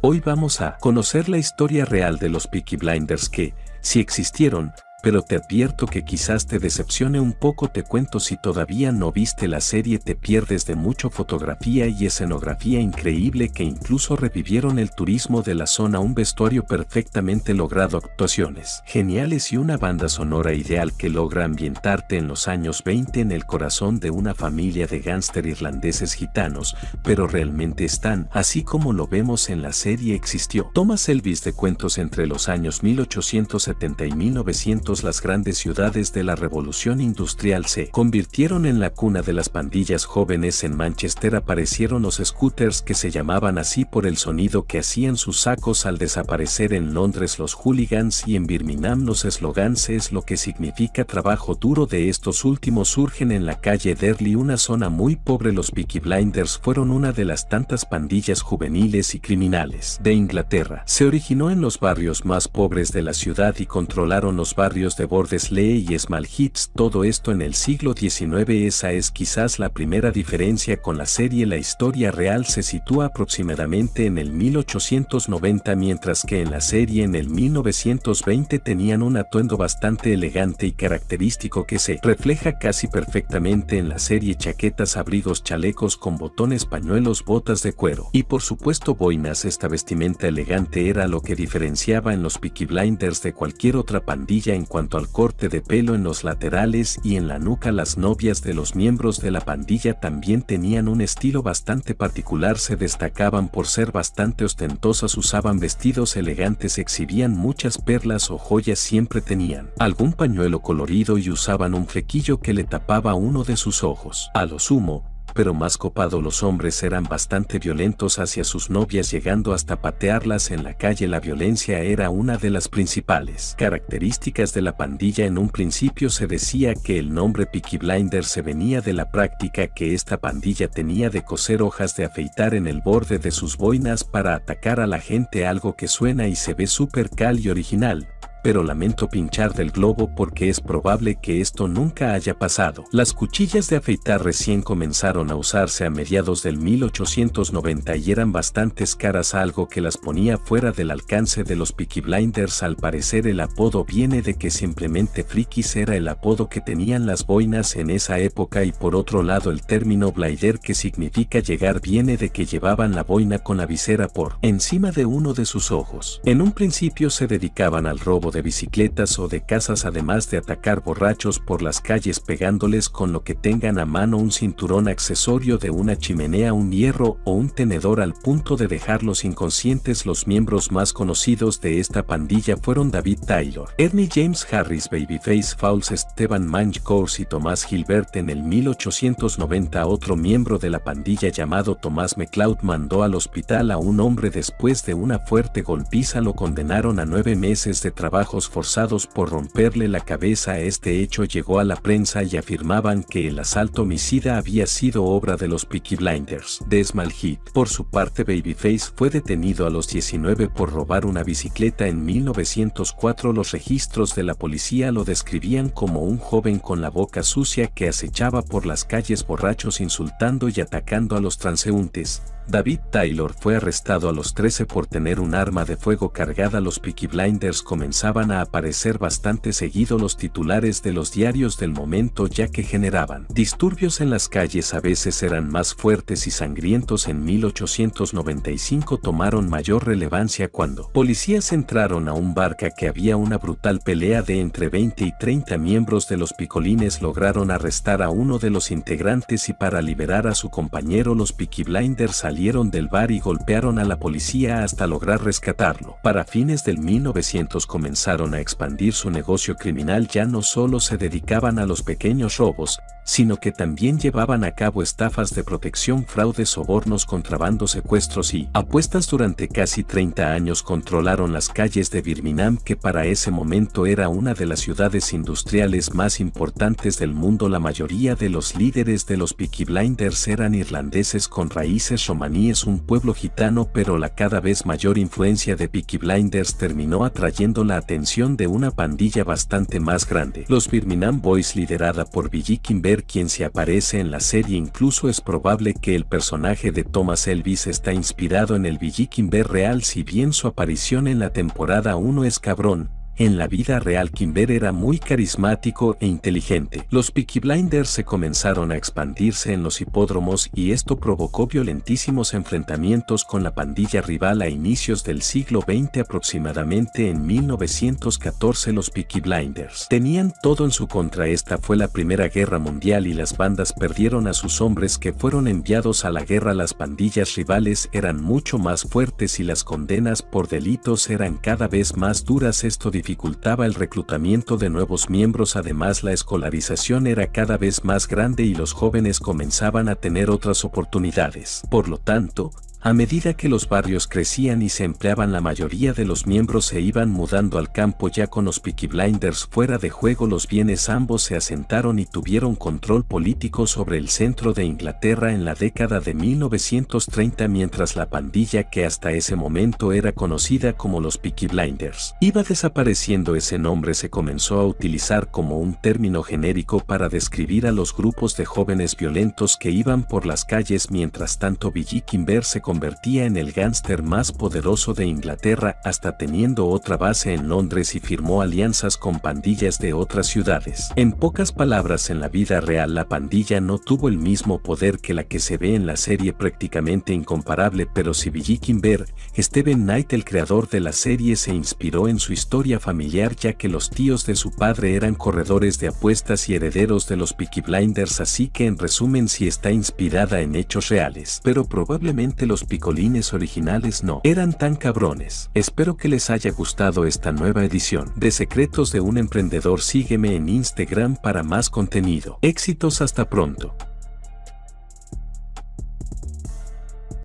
Hoy vamos a conocer la historia real de los Peaky Blinders que, si existieron, pero te advierto que quizás te decepcione un poco te cuento si todavía no viste la serie te pierdes de mucho fotografía y escenografía increíble que incluso revivieron el turismo de la zona un vestuario perfectamente logrado actuaciones geniales y una banda sonora ideal que logra ambientarte en los años 20 en el corazón de una familia de gángster irlandeses gitanos, pero realmente están, así como lo vemos en la serie existió. Thomas Elvis de cuentos entre los años 1870 y 1900 las grandes ciudades de la revolución industrial se convirtieron en la cuna de las pandillas jóvenes en Manchester. Aparecieron los scooters que se llamaban así por el sonido que hacían sus sacos al desaparecer en Londres. Los hooligans y en Birmingham los slogans es lo que significa trabajo duro de estos últimos. Surgen en la calle Derley una zona muy pobre. Los Peaky Blinders fueron una de las tantas pandillas juveniles y criminales de Inglaterra. Se originó en los barrios más pobres de la ciudad y controlaron los barrios de Bordesley y Small Hits, todo esto en el siglo XIX. Esa es quizás la primera diferencia con la serie. La historia real se sitúa aproximadamente en el 1890, mientras que en la serie en el 1920 tenían un atuendo bastante elegante y característico que se refleja casi perfectamente en la serie chaquetas, abrigos, chalecos con botones, pañuelos, botas de cuero y por supuesto boinas. Esta vestimenta elegante era lo que diferenciaba en los Peaky Blinders de cualquier otra pandilla en cuanto al corte de pelo en los laterales y en la nuca las novias de los miembros de la pandilla también tenían un estilo bastante particular se destacaban por ser bastante ostentosas usaban vestidos elegantes exhibían muchas perlas o joyas siempre tenían algún pañuelo colorido y usaban un flequillo que le tapaba uno de sus ojos. A lo sumo, pero más copado los hombres eran bastante violentos hacia sus novias llegando hasta patearlas en la calle. La violencia era una de las principales características de la pandilla. En un principio se decía que el nombre Peaky Blinder se venía de la práctica que esta pandilla tenía de coser hojas de afeitar en el borde de sus boinas para atacar a la gente algo que suena y se ve súper cal y original, pero lamento pinchar del globo porque es probable que esto nunca haya pasado. Las cuchillas de afeitar recién comenzaron a usarse a mediados del 1890 y eran bastante caras algo que las ponía fuera del alcance de los Peaky Blinders al parecer el apodo viene de que simplemente frikis era el apodo que tenían las boinas en esa época y por otro lado el término blinder que significa llegar viene de que llevaban la boina con la visera por encima de uno de sus ojos. En un principio se dedicaban al robo de bicicletas o de casas además de atacar borrachos por las calles pegándoles con lo que tengan a mano un cinturón accesorio de una chimenea, un hierro o un tenedor al punto de dejarlos inconscientes. Los miembros más conocidos de esta pandilla fueron David Taylor, Ernie James Harris, Babyface Fowles, Esteban Mange y Tomás Gilbert en el 1890 otro miembro de la pandilla llamado Tomás McLeod mandó al hospital a un hombre después de una fuerte golpiza lo condenaron a nueve meses de trabajo forzados por romperle la cabeza. Este hecho llegó a la prensa y afirmaban que el asalto homicida había sido obra de los Peaky Blinders de Smallhead. Por su parte Babyface fue detenido a los 19 por robar una bicicleta en 1904. Los registros de la policía lo describían como un joven con la boca sucia que acechaba por las calles borrachos insultando y atacando a los transeúntes. David Taylor fue arrestado a los 13 por tener un arma de fuego cargada. Los Peaky Blinders comenzaban a aparecer bastante seguido los titulares de los diarios del momento ya que generaban disturbios en las calles a veces eran más fuertes y sangrientos en 1895 tomaron mayor relevancia cuando policías entraron a un barca que había una brutal pelea de entre 20 y 30 miembros de los picolines lograron arrestar a uno de los integrantes y para liberar a su compañero los Peaky Blinders salieron del bar y golpearon a la policía hasta lograr rescatarlo. Para fines del 1900 comenzaron a expandir su negocio criminal ya no solo se dedicaban a los pequeños robos, sino que también llevaban a cabo estafas de protección, fraudes, sobornos, contrabando, secuestros y apuestas durante casi 30 años controlaron las calles de Birmingham que para ese momento era una de las ciudades industriales más importantes del mundo. La mayoría de los líderes de los Peaky Blinders eran irlandeses con raíces romaníes, un pueblo gitano pero la cada vez mayor influencia de Peaky Blinders terminó atrayendo la atención de una pandilla bastante más grande. Los Birmingham Boys liderada por Billy Kimber ver quién se aparece en la serie incluso es probable que el personaje de Thomas Elvis está inspirado en el Billy Kimber real si bien su aparición en la temporada 1 es cabrón, en la vida real Kimber era muy carismático e inteligente. Los Peaky Blinders se comenzaron a expandirse en los hipódromos y esto provocó violentísimos enfrentamientos con la pandilla rival a inicios del siglo XX aproximadamente en 1914 los Peaky Blinders. Tenían todo en su contra esta fue la primera guerra mundial y las bandas perdieron a sus hombres que fueron enviados a la guerra las pandillas rivales eran mucho más fuertes y las condenas por delitos eran cada vez más duras esto dificultaba el reclutamiento de nuevos miembros además la escolarización era cada vez más grande y los jóvenes comenzaban a tener otras oportunidades. Por lo tanto, a medida que los barrios crecían y se empleaban la mayoría de los miembros se iban mudando al campo ya con los Peaky Blinders fuera de juego los bienes ambos se asentaron y tuvieron control político sobre el centro de Inglaterra en la década de 1930 mientras la pandilla que hasta ese momento era conocida como los Peaky Blinders iba desapareciendo ese nombre se comenzó a utilizar como un término genérico para describir a los grupos de jóvenes violentos que iban por las calles mientras tanto Billy Kimber se convertía en el gángster más poderoso de Inglaterra hasta teniendo otra base en Londres y firmó alianzas con pandillas de otras ciudades. En pocas palabras en la vida real la pandilla no tuvo el mismo poder que la que se ve en la serie prácticamente incomparable pero si Billy Kimber, Steven Knight el creador de la serie se inspiró en su historia familiar ya que los tíos de su padre eran corredores de apuestas y herederos de los Peaky Blinders así que en resumen si está inspirada en hechos reales pero probablemente picolines originales no eran tan cabrones. Espero que les haya gustado esta nueva edición de Secretos de un Emprendedor. Sígueme en Instagram para más contenido. Éxitos hasta pronto.